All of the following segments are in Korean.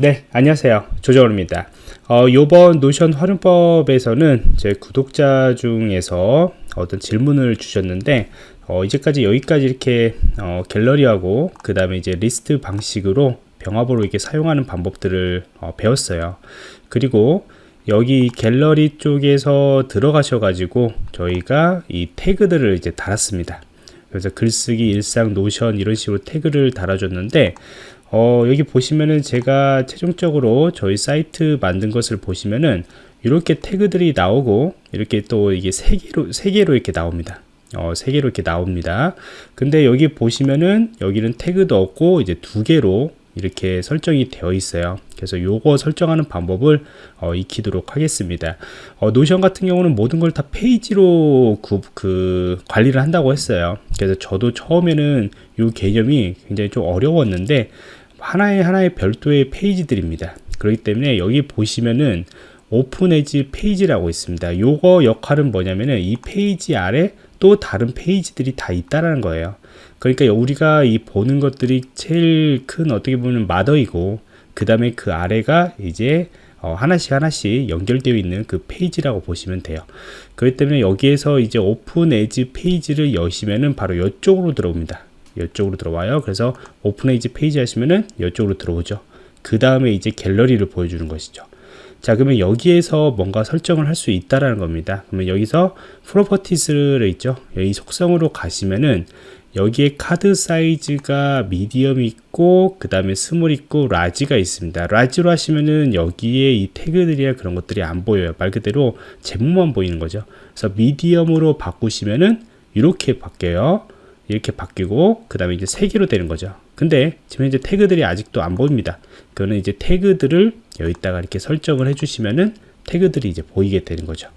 네, 안녕하세요. 조정호입니다. 어, 요번 노션 활용법에서는 제 구독자 중에서 어떤 질문을 주셨는데, 어, 이제까지 여기까지 이렇게 어, 갤러리하고 그 다음에 이제 리스트 방식으로 병합으로 이렇게 사용하는 방법들을 어, 배웠어요. 그리고 여기 갤러리 쪽에서 들어가셔 가지고 저희가 이 태그들을 이제 달았습니다. 그래서 글쓰기, 일상, 노션 이런 식으로 태그를 달아줬는데 어, 여기 보시면은 제가 최종적으로 저희 사이트 만든 것을 보시면은 이렇게 태그들이 나오고 이렇게 또 이게 세 개로 세 개로 이렇게 나옵니다. 어, 세 개로 이렇게 나옵니다. 근데 여기 보시면은 여기는 태그도 없고 이제 두 개로 이렇게 설정이 되어 있어요. 그래서 요거 설정하는 방법을 어, 익히도록 하겠습니다. 어, 노션 같은 경우는 모든 걸 다 페이지로 그, 그 관리를 한다고 했어요. 그래서 저도 처음에는 이 개념이 굉장히 좀 어려웠는데 하나의 하나의 별도의 페이지들입니다. 그렇기 때문에 여기 보시면은 open as page라고 있습니다. 요거 역할은 뭐냐면은 이 페이지 아래 또 다른 페이지들이 다 있다라는 거예요. 그러니까 우리가 이 보는 것들이 제일 큰 어떻게 보면 mother이고 그 다음에 그 아래가 이제 어 하나씩 하나씩 연결되어 있는 그 페이지라고 보시면 돼요. 그렇기 때문에 여기에서 이제 open as page를 여시면은 바로 이쪽으로 들어옵니다. 이쪽으로 들어와요. 그래서 open as page 하시면은 이쪽으로 들어오죠. 그 다음에 이제 갤러리를 보여주는 것이죠. 자, 그러면 여기에서 뭔가 설정을 할 수 있다라는 겁니다. 그러면 여기서 properties를 있죠. 여기 속성으로 가시면은 여기에 카드 사이즈가 medium 있고 그 다음에 small 있고 large가 있습니다 large로 하시면은 여기에 이 태그들이나 그런 것들이 안 보여요 말 그대로 제목만 보이는 거죠 그래서 미디엄으로 바꾸시면은 이렇게 바뀌어요 이렇게 바뀌고 그 다음에 이제 세 개로 되는 거죠. 근데 지금 현재 태그들이 아직도 안 보입니다. 그거는 이제 태그들을 여기다가 이렇게 설정을 해 주시면은 태그들이 이제 보이게 되는 거죠.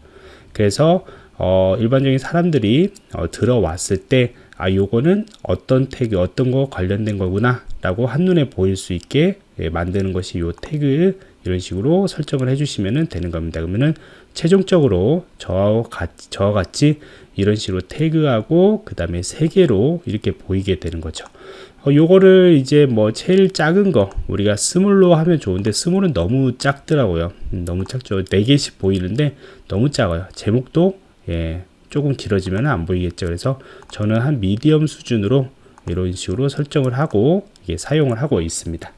그래서 어, 일반적인 사람들이 어, 들어왔을 때 아 요거는 어떤 태그 어떤 거 관련된 거구나 라고 한눈에 보일 수 있게 예, 만드는 것이 요 태그 이런 식으로 설정을 해주시면 되는 겁니다. 그러면은 최종적으로 저와 같이, 저와 같이 이런 식으로 태그하고 그 다음에 세 개로 이렇게 보이게 되는 거죠. 어, 요거를 이제 뭐 제일 작은 거 우리가 스몰로 하면 좋은데 스몰은 너무 작더라고요. 음, 너무 작죠. 네 개씩 보이는데 너무 작아요. 제목도 예, 조금 길어지면 안 보이겠죠. 그래서 저는 한 미디엄 수준으로 이런 식으로 설정을 하고 이게 사용을 하고 있습니다.